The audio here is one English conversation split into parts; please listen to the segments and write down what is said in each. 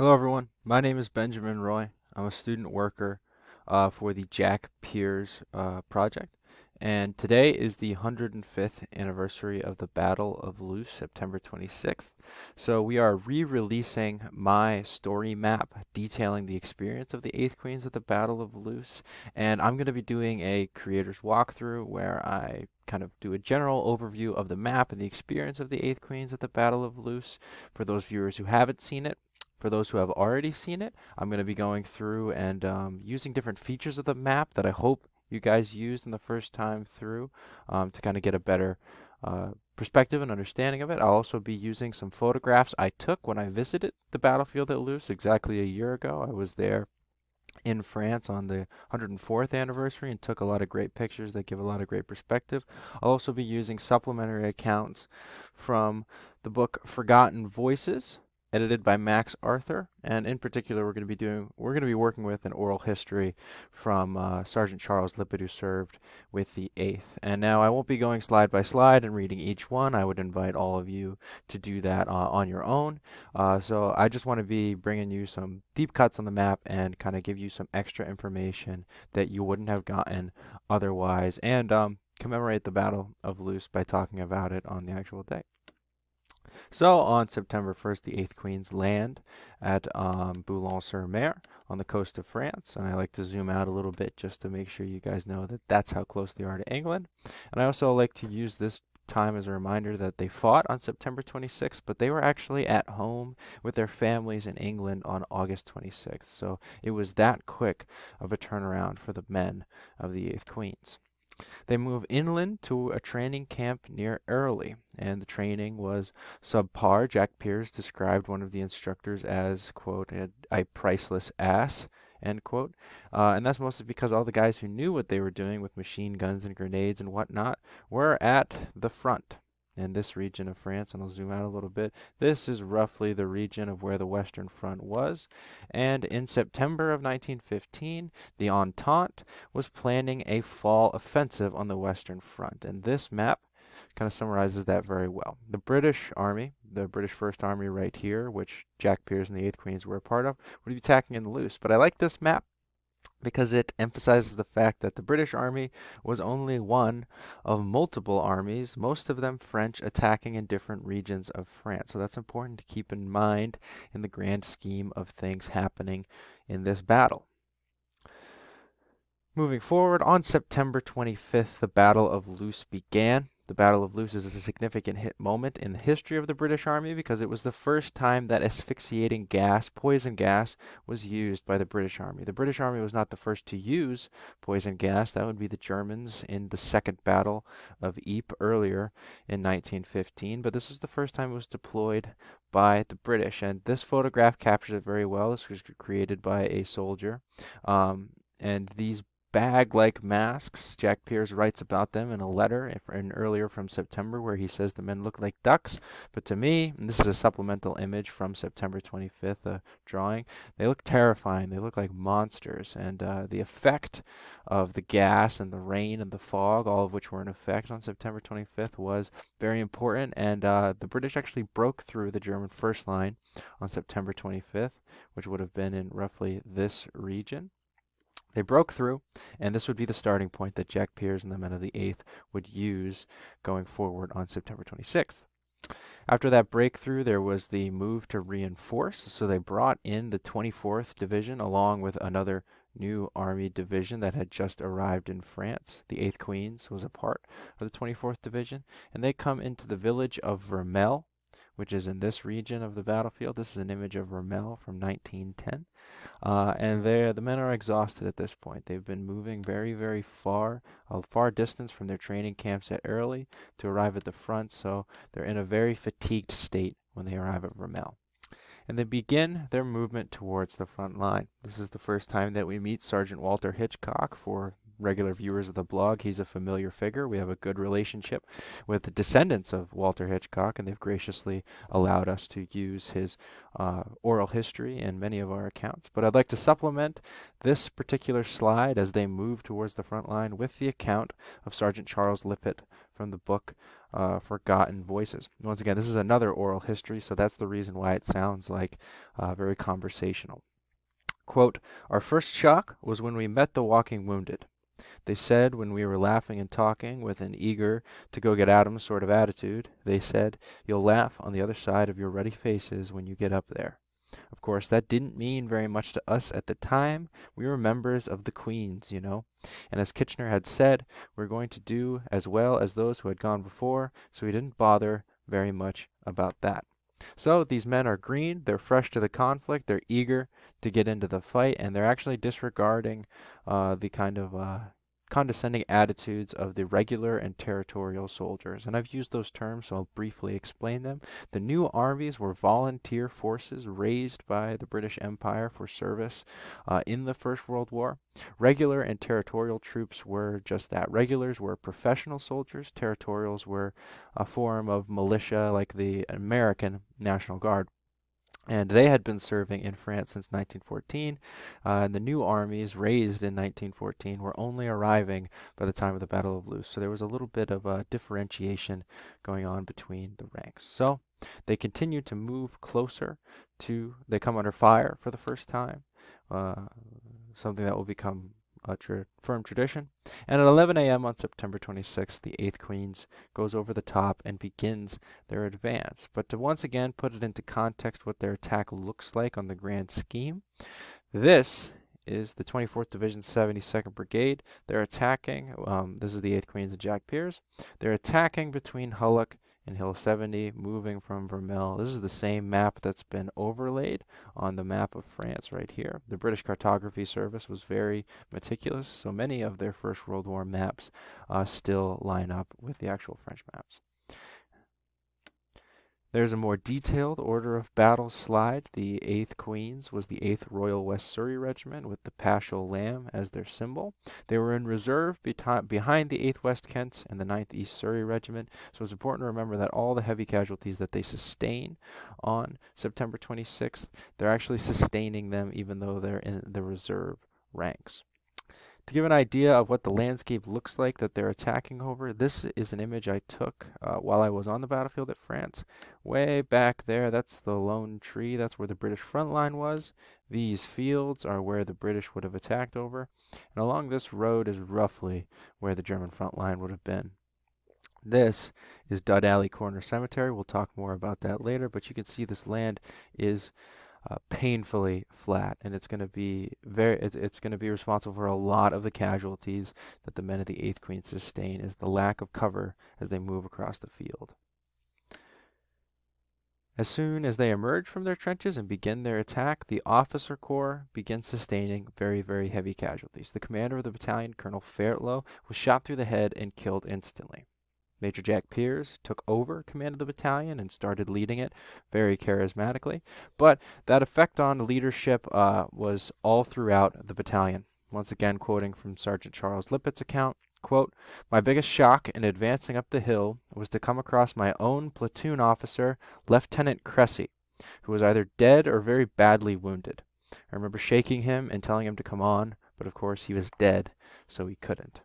Hello, everyone. My name is Benjamin Roy. I'm a student worker uh, for the Jack Peirs uh, project. And today is the 105th anniversary of the Battle of Loos, September 26th. So we are re-releasing my story map detailing the experience of the 8th Queens at the Battle of Loos. And I'm going to be doing a creator's walkthrough where I kind of do a general overview of the map and the experience of the 8th Queens at the Battle of Loos for those viewers who haven't seen it. For those who have already seen it, I'm going to be going through and um, using different features of the map that I hope you guys used in the first time through um, to kind of get a better uh, perspective and understanding of it. I'll also be using some photographs I took when I visited the battlefield at Loos exactly a year ago. I was there in France on the 104th anniversary and took a lot of great pictures that give a lot of great perspective. I'll also be using supplementary accounts from the book Forgotten Voices edited by Max Arthur, and in particular, we're going to be doing we're going to be working with an oral history from uh, Sergeant Charles Lippett, who served with the Eighth. And now I won't be going slide by slide and reading each one. I would invite all of you to do that uh, on your own. Uh, so I just want to be bringing you some deep cuts on the map and kind of give you some extra information that you wouldn't have gotten otherwise, and um, commemorate the Battle of Loos by talking about it on the actual day. So on September 1st, the 8th Queens land at um, Boulogne-sur-Mer on the coast of France. And I like to zoom out a little bit just to make sure you guys know that that's how close they are to England. And I also like to use this time as a reminder that they fought on September 26th, but they were actually at home with their families in England on August 26th. So it was that quick of a turnaround for the men of the 8th Queens. They move inland to a training camp near Early, and the training was subpar. Jack Peirs described one of the instructors as, quote, a, priceless ass, end quote. Uh, and that's mostly because all the guys who knew what they were doing with machine guns and grenades and whatnot were at the front in this region of France, and I'll zoom out a little bit. This is roughly the region of where the Western Front was. And in September of 1915, the Entente was planning a fall offensive on the Western Front. And this map kind of summarizes that very well. The British Army, the British First Army right here, which Jack Peirs and the 8th Queens were a part of, would be attacking in the Loos. But I like this map because it emphasizes the fact that the British Army was only one of multiple armies, most of them French, attacking in different regions of France. So that's important to keep in mind in the grand scheme of things happening in this battle. Moving forward, on September 25th, the Battle of Loos began. The Battle of Loos is a significant hit moment in the history of the British Army because it was the first time that asphyxiating gas, poison gas, was used by the British Army. The British Army was not the first to use poison gas. That would be the Germans in the Second Battle of Ypres earlier in 1915, but this was the first time it was deployed by the British. And this photograph captures it very well. This was created by a soldier. Um, and these bag-like masks. Jack Peirs writes about them in a letter in earlier from September where he says the men look like ducks. But to me, this is a supplemental image from September 25th, a drawing, they look terrifying. They look like monsters. And uh, the effect of the gas and the rain and the fog, all of which were in effect on September 25th, was very important. And uh, the British actually broke through the German first line on September 25th, which would have been in roughly this region. They broke through, and this would be the starting point that Jack Peirs and the men of the 8th would use going forward on September 26th. After that breakthrough, there was the move to reinforce, so they brought in the 24th Division along with another new army division that had just arrived in France. The 8th Queens was a part of the 24th Division, and they come into the village of Vermelles, which is in this region of the battlefield. This is an image of Rommel from 1910. Uh, and the men are exhausted at this point. They've been moving very, very far, a far distance from their training camps at Early to arrive at the front, so they're in a very fatigued state when they arrive at Rommel. and they begin their movement towards the front line. This is the first time that we meet Sergeant Walter Hitchcock for regular viewers of the blog, he's a familiar figure. We have a good relationship with the descendants of Walter Hitchcock, and they've graciously allowed us to use his uh, oral history in many of our accounts. But I'd like to supplement this particular slide as they move towards the front line with the account of Sergeant Charles Lippett from the book uh, Forgotten Voices. Once again, this is another oral history, so that's the reason why it sounds like uh, very conversational. Quote, Our first shock was when we met the walking wounded. They said when we were laughing and talking with an eager to go get 'em sort of attitude, they said, You'll laugh on the other side of your ruddy faces when you get up there. Of course, that didn't mean very much to us at the time. We were members of the Queen's, you know. And as Kitchener had said, we we're going to do as well as those who had gone before, so we didn't bother very much about that. So these men are green, they're fresh to the conflict, they're eager to get into the fight, and they're actually disregarding uh, the kind of uh, condescending attitudes of the regular and territorial soldiers. And I've used those terms, so I'll briefly explain them. The new armies were volunteer forces raised by the British Empire for service uh, in the First World War. Regular and territorial troops were just that. Regulars were professional soldiers, territorials were a form of militia like the American National Guard and they had been serving in France since 1914. Uh, and the new armies raised in 1914 were only arriving by the time of the Battle of Loos. So there was a little bit of a differentiation going on between the ranks. So they continue to move closer to, they come under fire for the first time, uh, something that will become a firm tradition. And at 11 a.m. on September 26th, the 8th Queens goes over the top and begins their advance. But to once again put it into context what their attack looks like on the grand scheme, this is the 24th Division 72nd Brigade. They're attacking, um, this is the 8th Queens and Jack Peirs. They're attacking between Hulluch and Hill 70, moving from Vermelles. This is the same map that's been overlaid on the map of France right here. The British Cartography Service was very meticulous, so many of their First World War maps uh, still line up with the actual French maps. There's a more detailed order of battle slide. The 8th Queens was the 8th Royal West Surrey Regiment with the Paschal Lamb as their symbol. They were in reserve behind the 8th West Kent and the 9th East Surrey Regiment, so it's important to remember that all the heavy casualties that they sustain on September 26th, they're actually sustaining them even though they're in the reserve ranks. To give an idea of what the landscape looks like that they're attacking over, this is an image I took uh, while I was on the battlefield at France. Way back there, that's the lone tree, that's where the British front line was. These fields are where the British would have attacked over. And along this road is roughly where the German front line would have been. This is Dud Alley Corner Cemetery. We'll talk more about that later, but you can see this land is uh, painfully flat, and it's going to be very it's, it's going to be responsible for a lot of the casualties that the men of the Eighth Queen sustain is the lack of cover as they move across the field. As soon as they emerge from their trenches and begin their attack, the officer corps begins sustaining very, very heavy casualties. The commander of the battalion, Colonel Fairtlough, was shot through the head and killed instantly. Major Jack Peirs took over command of the battalion and started leading it very charismatically. But that effect on leadership uh, was all throughout the battalion. Once again, quoting from Sergeant Charles Lippett's account, quote, My biggest shock in advancing up the hill was to come across my own platoon officer, Lieutenant Cressy, who was either dead or very badly wounded. I remember shaking him and telling him to come on, but of course he was dead, so he couldn't.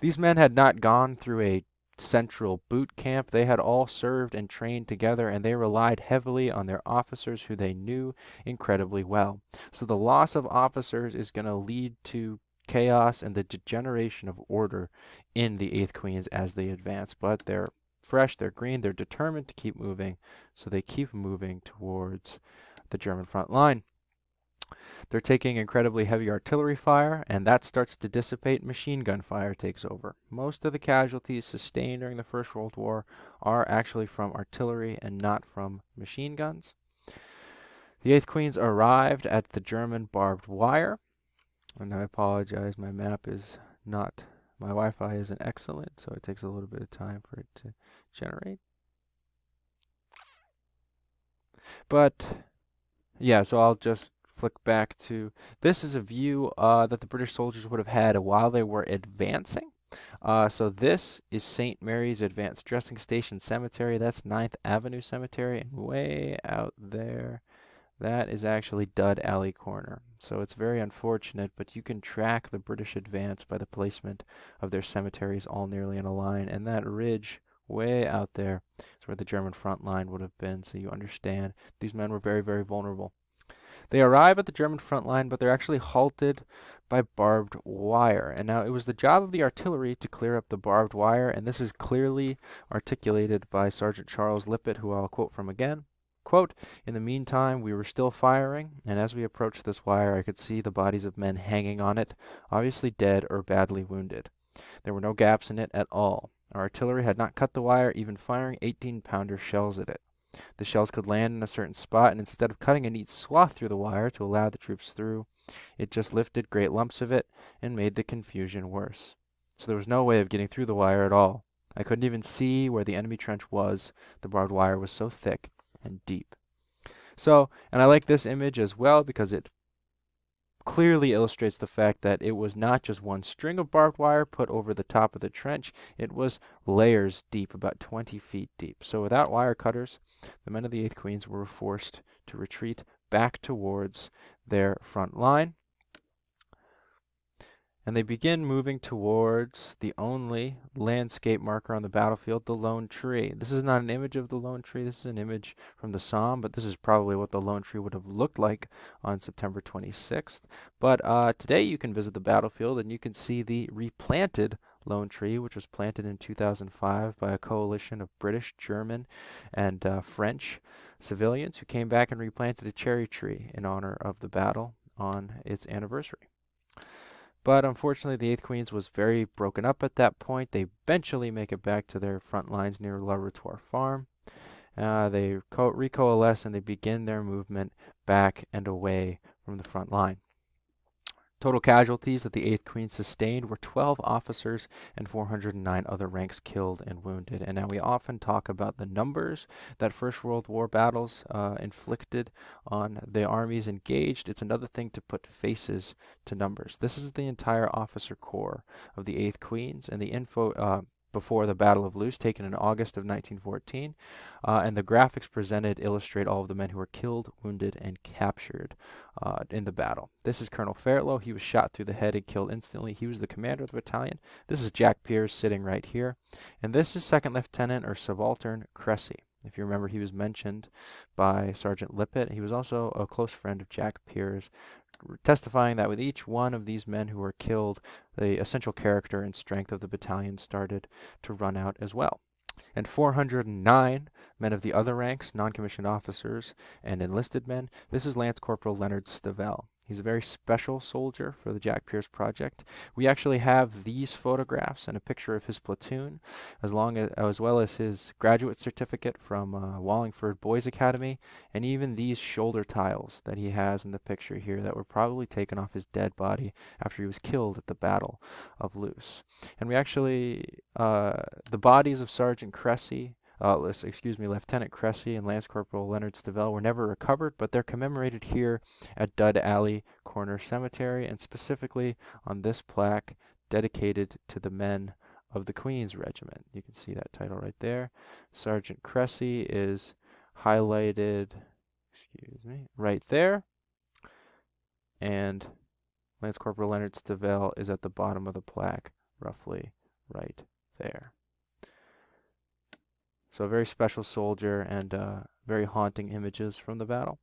These men had not gone through a Central Boot Camp. They had all served and trained together, and they relied heavily on their officers who they knew incredibly well. So the loss of officers is going to lead to chaos and the degeneration of order in the 8th Queens as they advance. But they're fresh, they're green, they're determined to keep moving, so they keep moving towards the German front line. They're taking incredibly heavy artillery fire, and that starts to dissipate. Machine gun fire takes over. Most of the casualties sustained during the First World War are actually from artillery and not from machine guns. The 8th Queens arrived at the German barbed wire. And I apologize, my map is not, my Wi-Fi isn't excellent, so it takes a little bit of time for it to generate. But, yeah, so I'll just flick back to this is a view uh, that the British soldiers would have had while they were advancing. Uh, so this is St. Mary's Advanced Dressing Station Cemetery. That's 9th Avenue Cemetery. And way out there, that is actually Dud Alley Corner. So it's very unfortunate, but you can track the British advance by the placement of their cemeteries all nearly in a line. And that ridge way out there is where the German front line would have been. So you understand these men were very, very vulnerable. They arrive at the German front line, but they're actually halted by barbed wire. And now it was the job of the artillery to clear up the barbed wire, and this is clearly articulated by Sergeant Charles Lippett, who I'll quote from again. Quote, In the meantime, we were still firing, and as we approached this wire, I could see the bodies of men hanging on it, obviously dead or badly wounded. There were no gaps in it at all. Our artillery had not cut the wire, even firing 18 pounder shells at it. The shells could land in a certain spot, and instead of cutting a neat swath through the wire to allow the troops through, it just lifted great lumps of it and made the confusion worse. So there was no way of getting through the wire at all. I couldn't even see where the enemy trench was. The barbed wire was so thick and deep. So, and I like this image as well because it clearly illustrates the fact that it was not just one string of barbed wire put over the top of the trench, it was layers deep, about 20 feet deep. So without wire cutters, the men of the 8th Queens were forced to retreat back towards their front line and they begin moving towards the only landscape marker on the battlefield, the lone tree. This is not an image of the lone tree, this is an image from the Somme, but this is probably what the lone tree would have looked like on September 26th. But uh, today you can visit the battlefield and you can see the replanted lone tree, which was planted in 2005 by a coalition of British, German, and uh, French civilians who came back and replanted a cherry tree in honor of the battle on its anniversary. But unfortunately, the 8th Queens was very broken up at that point. They eventually make it back to their front lines near La Rutoire Farm. Uh, they recoalesce and they begin their movement back and away from the front line. Total casualties that the 8th Queen sustained were 12 officers and 409 other ranks killed and wounded. And now we often talk about the numbers that First World War battles uh, inflicted on the armies engaged. It's another thing to put faces to numbers. This is the entire officer corps of the 8th Queens, and the info. Uh, before the Battle of Loos, taken in August of 1914. Uh, and the graphics presented illustrate all of the men who were killed, wounded, and captured uh, in the battle. This is Colonel Fairtlough. He was shot through the head and killed instantly. He was the commander of the battalion. This is Jack Peirs sitting right here. And this is Second Lieutenant or Subaltern Cressy. If you remember, he was mentioned by Sergeant Lippett. He was also a close friend of Jack Peirs, testifying that with each one of these men who were killed, the essential character and strength of the battalion started to run out as well. And 409 men of the other ranks, non-commissioned officers and enlisted men, this is Lance Corporal Leonard Stavell. He's a very special soldier for the Jack Peirs Project. We actually have these photographs and a picture of his platoon, as long as, as well as his graduate certificate from uh, Wallingford Boys Academy, and even these shoulder tiles that he has in the picture here that were probably taken off his dead body after he was killed at the Battle of Loos. And we actually, uh, the bodies of Sergeant Cressy, uh, excuse me, Lieutenant Cressy and Lance Corporal Leonard Stavell were never recovered, but they're commemorated here at Dud Alley Corner Cemetery, and specifically on this plaque dedicated to the men of the Queen's Regiment. You can see that title right there. Sergeant Cressy is highlighted, excuse me, right there. And Lance Corporal Leonard Stavell is at the bottom of the plaque, roughly right there. So a very special soldier and uh, very haunting images from the battle.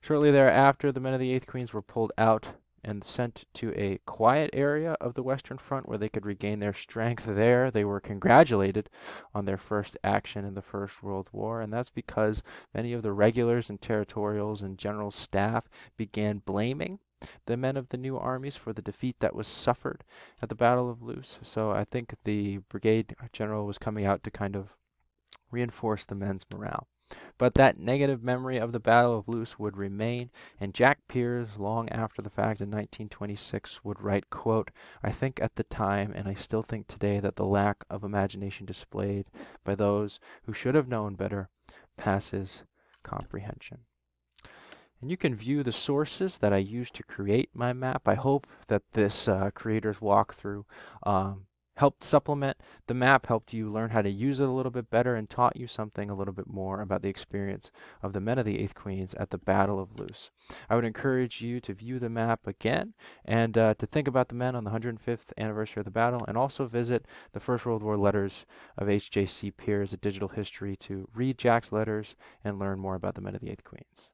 Shortly thereafter, the men of the 8th Queens were pulled out and sent to a quiet area of the Western Front where they could regain their strength there. They were congratulated on their first action in the First World War, and that's because many of the regulars and territorials and general staff began blaming the men of the new armies for the defeat that was suffered at the Battle of Loos. So I think the brigade general was coming out to kind of reinforce the men's morale. But that negative memory of the Battle of Loos would remain, and Jack Peirs, long after the fact in 1926, would write, quote, I think at the time, and I still think today, that the lack of imagination displayed by those who should have known better passes comprehension. And you can view the sources that I used to create my map. I hope that this uh, creator's walkthrough um, helped supplement the map, helped you learn how to use it a little bit better, and taught you something a little bit more about the experience of the men of the 8th Queens at the Battle of Loos. I would encourage you to view the map again and uh, to think about the men on the 105th anniversary of the battle, and also visit the First World War letters of H.J.C. Peirs, a digital history, to read Jack's letters and learn more about the men of the 8th Queens.